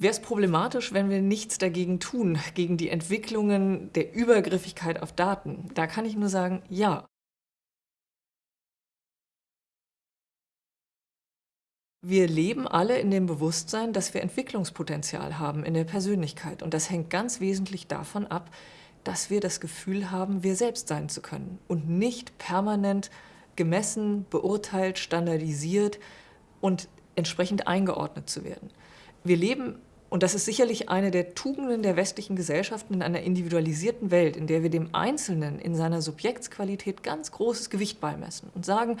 wäre es problematisch, wenn wir nichts dagegen tun, gegen die Entwicklungen der Übergriffigkeit auf Daten. Da kann ich nur sagen, ja. Wir leben alle in dem Bewusstsein, dass wir Entwicklungspotenzial haben in der Persönlichkeit. Und das hängt ganz wesentlich davon ab, dass wir das Gefühl haben, wir selbst sein zu können und nicht permanent gemessen, beurteilt, standardisiert und entsprechend eingeordnet zu werden. Wir leben, und das ist sicherlich eine der Tugenden der westlichen Gesellschaften, in einer individualisierten Welt, in der wir dem Einzelnen in seiner Subjektsqualität ganz großes Gewicht beimessen und sagen,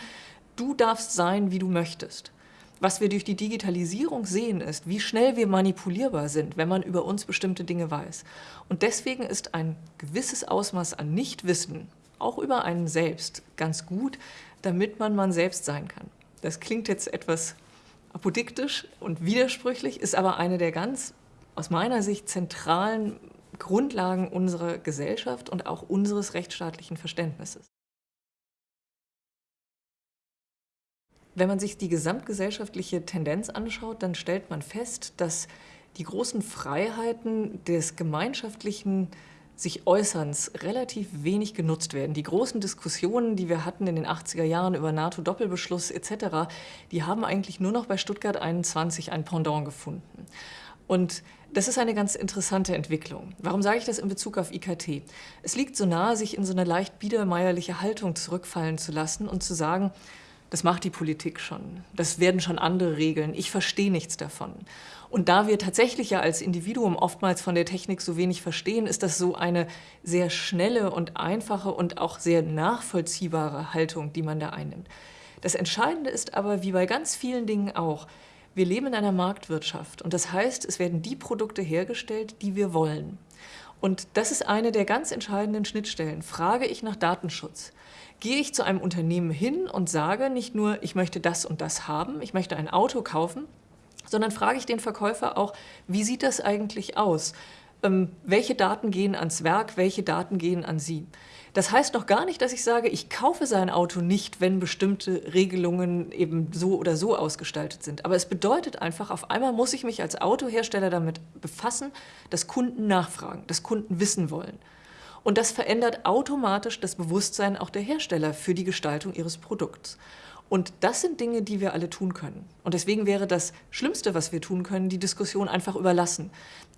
du darfst sein, wie du möchtest. Was wir durch die Digitalisierung sehen, ist, wie schnell wir manipulierbar sind, wenn man über uns bestimmte Dinge weiß. Und deswegen ist ein gewisses Ausmaß an Nichtwissen, auch über einen selbst, ganz gut, damit man man selbst sein kann. Das klingt jetzt etwas apodiktisch und widersprüchlich, ist aber eine der ganz, aus meiner Sicht, zentralen Grundlagen unserer Gesellschaft und auch unseres rechtsstaatlichen Verständnisses. Wenn man sich die gesamtgesellschaftliche Tendenz anschaut, dann stellt man fest, dass die großen Freiheiten des gemeinschaftlichen sich Äußerns relativ wenig genutzt werden. Die großen Diskussionen, die wir hatten in den 80er Jahren über NATO-Doppelbeschluss etc., die haben eigentlich nur noch bei Stuttgart 21 ein Pendant gefunden. Und das ist eine ganz interessante Entwicklung. Warum sage ich das in Bezug auf IKT? Es liegt so nahe, sich in so eine leicht biedermeierliche Haltung zurückfallen zu lassen und zu sagen, das macht die Politik schon. Das werden schon andere regeln. Ich verstehe nichts davon. Und da wir tatsächlich ja als Individuum oftmals von der Technik so wenig verstehen, ist das so eine sehr schnelle und einfache und auch sehr nachvollziehbare Haltung, die man da einnimmt. Das Entscheidende ist aber, wie bei ganz vielen Dingen auch, wir leben in einer Marktwirtschaft und das heißt, es werden die Produkte hergestellt, die wir wollen. Und das ist eine der ganz entscheidenden Schnittstellen. Frage ich nach Datenschutz, gehe ich zu einem Unternehmen hin und sage nicht nur, ich möchte das und das haben, ich möchte ein Auto kaufen, sondern frage ich den Verkäufer auch, wie sieht das eigentlich aus? Ähm, welche Daten gehen ans Werk, welche Daten gehen an Sie? Das heißt noch gar nicht, dass ich sage, ich kaufe sein Auto nicht, wenn bestimmte Regelungen eben so oder so ausgestaltet sind. Aber es bedeutet einfach, auf einmal muss ich mich als Autohersteller damit befassen, dass Kunden nachfragen, dass Kunden wissen wollen. Und das verändert automatisch das Bewusstsein auch der Hersteller für die Gestaltung ihres Produkts. Und das sind Dinge, die wir alle tun können. Und deswegen wäre das Schlimmste, was wir tun können, die Diskussion einfach überlassen.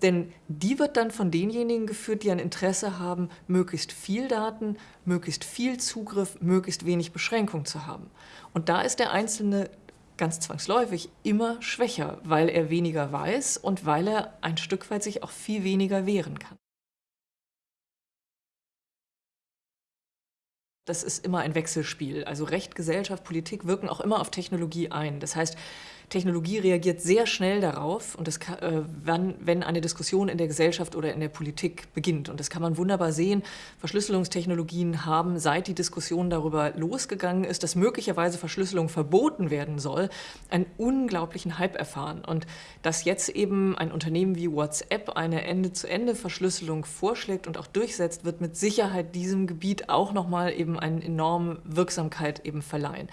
Denn die wird dann von denjenigen geführt, die ein Interesse haben, möglichst viel Daten, möglichst viel Zugriff, möglichst wenig Beschränkung zu haben. Und da ist der Einzelne ganz zwangsläufig immer schwächer, weil er weniger weiß und weil er ein Stück weit sich auch viel weniger wehren kann. Das ist immer ein Wechselspiel. Also Recht, Gesellschaft, Politik wirken auch immer auf Technologie ein. Das heißt, Technologie reagiert sehr schnell darauf, und das kann, äh, wenn, wenn eine Diskussion in der Gesellschaft oder in der Politik beginnt. Und das kann man wunderbar sehen. Verschlüsselungstechnologien haben, seit die Diskussion darüber losgegangen ist, dass möglicherweise Verschlüsselung verboten werden soll, einen unglaublichen Hype erfahren. Und dass jetzt eben ein Unternehmen wie WhatsApp eine Ende-zu-Ende-Verschlüsselung vorschlägt und auch durchsetzt, wird mit Sicherheit diesem Gebiet auch nochmal eben eine enorme Wirksamkeit eben verleihen.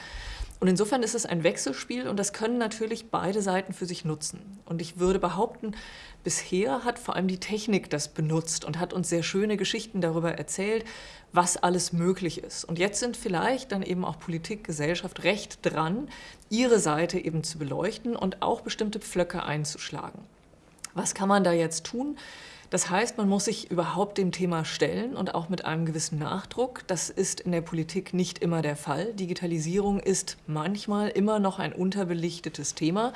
Und insofern ist es ein Wechselspiel und das können natürlich beide Seiten für sich nutzen. Und ich würde behaupten, bisher hat vor allem die Technik das benutzt und hat uns sehr schöne Geschichten darüber erzählt, was alles möglich ist. Und jetzt sind vielleicht dann eben auch Politik, Gesellschaft recht dran, ihre Seite eben zu beleuchten und auch bestimmte Pflöcke einzuschlagen. Was kann man da jetzt tun? Das heißt, man muss sich überhaupt dem Thema stellen und auch mit einem gewissen Nachdruck. Das ist in der Politik nicht immer der Fall. Digitalisierung ist manchmal immer noch ein unterbelichtetes Thema.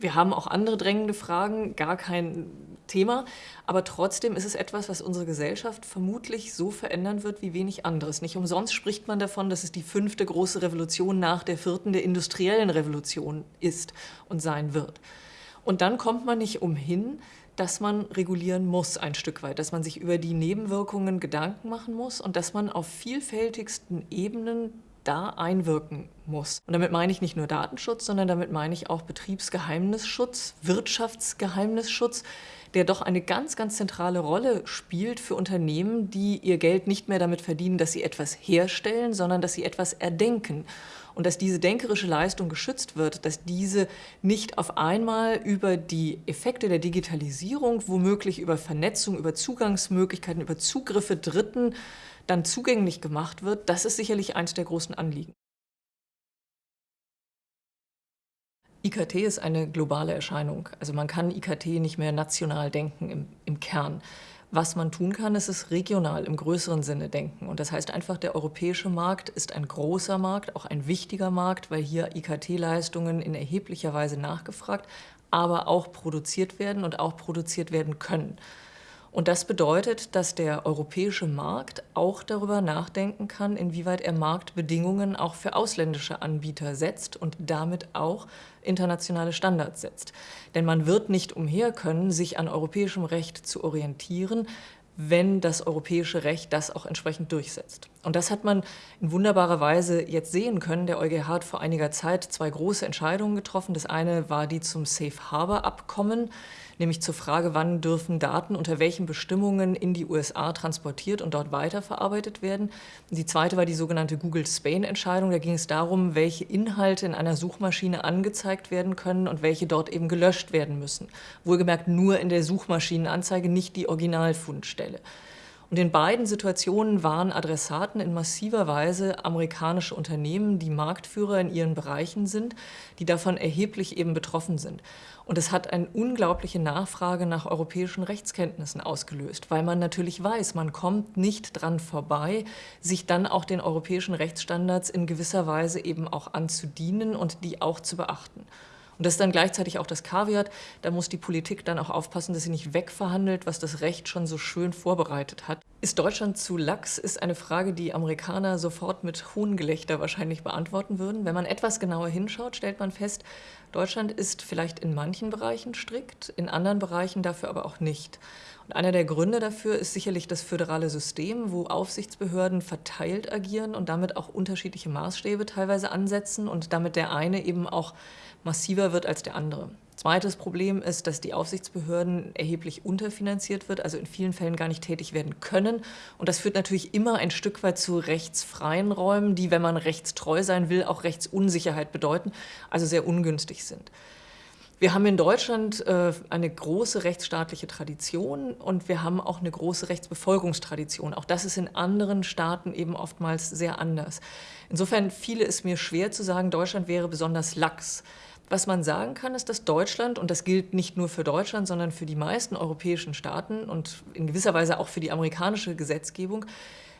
Wir haben auch andere drängende Fragen, gar kein Thema. Aber trotzdem ist es etwas, was unsere Gesellschaft vermutlich so verändern wird wie wenig anderes. Nicht umsonst spricht man davon, dass es die fünfte große Revolution nach der vierten der industriellen Revolution ist und sein wird. Und dann kommt man nicht umhin, dass man regulieren muss ein Stück weit, dass man sich über die Nebenwirkungen Gedanken machen muss und dass man auf vielfältigsten Ebenen da einwirken muss. Und damit meine ich nicht nur Datenschutz, sondern damit meine ich auch Betriebsgeheimnisschutz, Wirtschaftsgeheimnisschutz, der doch eine ganz, ganz zentrale Rolle spielt für Unternehmen, die ihr Geld nicht mehr damit verdienen, dass sie etwas herstellen, sondern dass sie etwas erdenken. Und dass diese denkerische Leistung geschützt wird, dass diese nicht auf einmal über die Effekte der Digitalisierung, womöglich über Vernetzung, über Zugangsmöglichkeiten, über Zugriffe Dritten dann zugänglich gemacht wird, das ist sicherlich eines der großen Anliegen. IKT ist eine globale Erscheinung. Also man kann IKT nicht mehr national denken im, im Kern. Was man tun kann, ist es regional im größeren Sinne denken. Und das heißt einfach, der europäische Markt ist ein großer Markt, auch ein wichtiger Markt, weil hier IKT-Leistungen in erheblicher Weise nachgefragt, aber auch produziert werden und auch produziert werden können. Und das bedeutet, dass der europäische Markt auch darüber nachdenken kann, inwieweit er Marktbedingungen auch für ausländische Anbieter setzt und damit auch internationale Standards setzt. Denn man wird nicht umher können, sich an europäischem Recht zu orientieren, wenn das europäische Recht das auch entsprechend durchsetzt. Und das hat man in wunderbarer Weise jetzt sehen können. Der EuGH hat vor einiger Zeit zwei große Entscheidungen getroffen. Das eine war die zum Safe Harbor Abkommen, nämlich zur Frage, wann dürfen Daten unter welchen Bestimmungen in die USA transportiert und dort weiterverarbeitet werden. Die zweite war die sogenannte Google Spain-Entscheidung. Da ging es darum, welche Inhalte in einer Suchmaschine angezeigt werden können und welche dort eben gelöscht werden müssen. Wohlgemerkt nur in der Suchmaschinenanzeige, nicht die Originalfundstelle. Und in beiden Situationen waren Adressaten in massiver Weise amerikanische Unternehmen, die Marktführer in ihren Bereichen sind, die davon erheblich eben betroffen sind. Und es hat eine unglaubliche Nachfrage nach europäischen Rechtskenntnissen ausgelöst, weil man natürlich weiß, man kommt nicht dran vorbei, sich dann auch den europäischen Rechtsstandards in gewisser Weise eben auch anzudienen und die auch zu beachten. Und das ist dann gleichzeitig auch das Kaviat. Da muss die Politik dann auch aufpassen, dass sie nicht wegverhandelt, was das Recht schon so schön vorbereitet hat. Ist Deutschland zu lax, ist eine Frage, die Amerikaner sofort mit Hohngelächter wahrscheinlich beantworten würden. Wenn man etwas genauer hinschaut, stellt man fest, Deutschland ist vielleicht in manchen Bereichen strikt, in anderen Bereichen dafür aber auch nicht. Und einer der Gründe dafür ist sicherlich das föderale System, wo Aufsichtsbehörden verteilt agieren und damit auch unterschiedliche Maßstäbe teilweise ansetzen und damit der eine eben auch massiver wird als der andere. Zweites Problem ist, dass die Aufsichtsbehörden erheblich unterfinanziert wird, also in vielen Fällen gar nicht tätig werden können. Und das führt natürlich immer ein Stück weit zu rechtsfreien Räumen, die, wenn man rechtstreu sein will, auch Rechtsunsicherheit bedeuten, also sehr ungünstig sind. Wir haben in Deutschland äh, eine große rechtsstaatliche Tradition und wir haben auch eine große Rechtsbefolgungstradition. Auch das ist in anderen Staaten eben oftmals sehr anders. Insofern fiele es mir schwer zu sagen, Deutschland wäre besonders lax. Was man sagen kann, ist, dass Deutschland, und das gilt nicht nur für Deutschland, sondern für die meisten europäischen Staaten und in gewisser Weise auch für die amerikanische Gesetzgebung,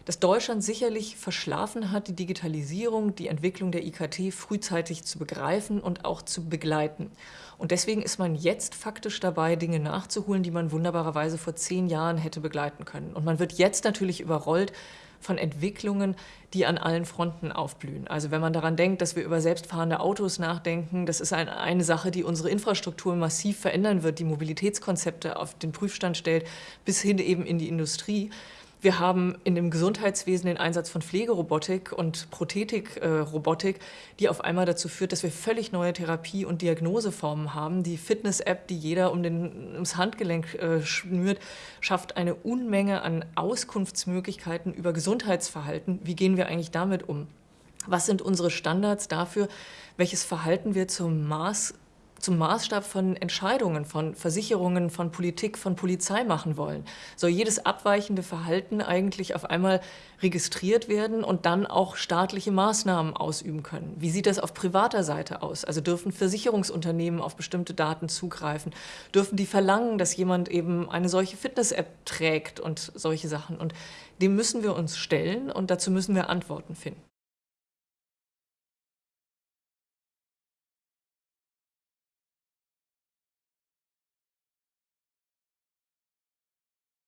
dass Deutschland sicherlich verschlafen hat, die Digitalisierung, die Entwicklung der IKT frühzeitig zu begreifen und auch zu begleiten. Und deswegen ist man jetzt faktisch dabei, Dinge nachzuholen, die man wunderbarerweise vor zehn Jahren hätte begleiten können. Und man wird jetzt natürlich überrollt von Entwicklungen, die an allen Fronten aufblühen. Also wenn man daran denkt, dass wir über selbstfahrende Autos nachdenken, das ist ein, eine Sache, die unsere Infrastruktur massiv verändern wird, die Mobilitätskonzepte auf den Prüfstand stellt, bis hin eben in die Industrie. Wir haben in dem Gesundheitswesen den Einsatz von Pflegerobotik und Prothetikrobotik, die auf einmal dazu führt, dass wir völlig neue Therapie- und Diagnoseformen haben. Die Fitness-App, die jeder um den, ums Handgelenk äh, schnürt, schafft eine Unmenge an Auskunftsmöglichkeiten über Gesundheitsverhalten. Wie gehen wir eigentlich damit um? Was sind unsere Standards dafür, welches Verhalten wir zum Maß zum Maßstab von Entscheidungen, von Versicherungen, von Politik, von Polizei machen wollen. Soll jedes abweichende Verhalten eigentlich auf einmal registriert werden und dann auch staatliche Maßnahmen ausüben können? Wie sieht das auf privater Seite aus? Also dürfen Versicherungsunternehmen auf bestimmte Daten zugreifen? Dürfen die verlangen, dass jemand eben eine solche Fitness-App trägt und solche Sachen? Und dem müssen wir uns stellen und dazu müssen wir Antworten finden.